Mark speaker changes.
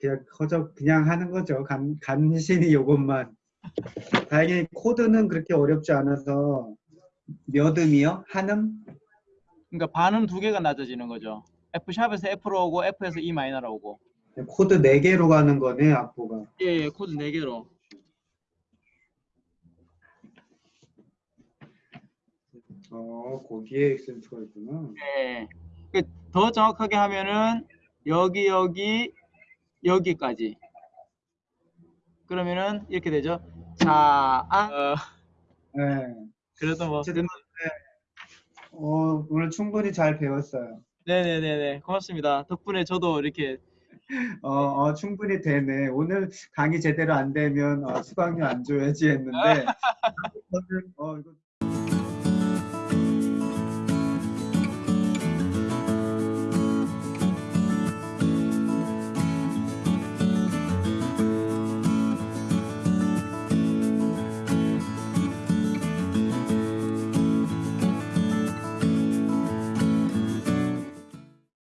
Speaker 1: 그냥 거저 그냥 하는 거죠. 간, 간신히 요것만. 다행히 코드는 그렇게 어렵지 않아서 몇 음이요? 한 음?
Speaker 2: 그러니까 반음 두 개가 낮아지는 거죠. F 샵에서 F로 오고 F에서 E minor로 오고.
Speaker 1: 코드 4개로 가는 거네, 악보가.
Speaker 2: 예, 예 코드 네 개로.
Speaker 1: 어, 거기에 액센트가 있구나.
Speaker 2: 예. 그더 정확하게 하면은 여기 여기 여기까지. 그러면은 이렇게 되죠. 자, 아, 어,
Speaker 1: 네.
Speaker 2: 그래도 뭐
Speaker 1: 어쨌든, 어, 오늘 충분히 잘 배웠어요.
Speaker 2: 네네네네 고맙습니다. 덕분에 저도 이렇게
Speaker 1: 어, 어, 충분히 되네. 오늘 강의 제대로 안 되면 어, 수강료 안 줘야지 했는데, 어, 이거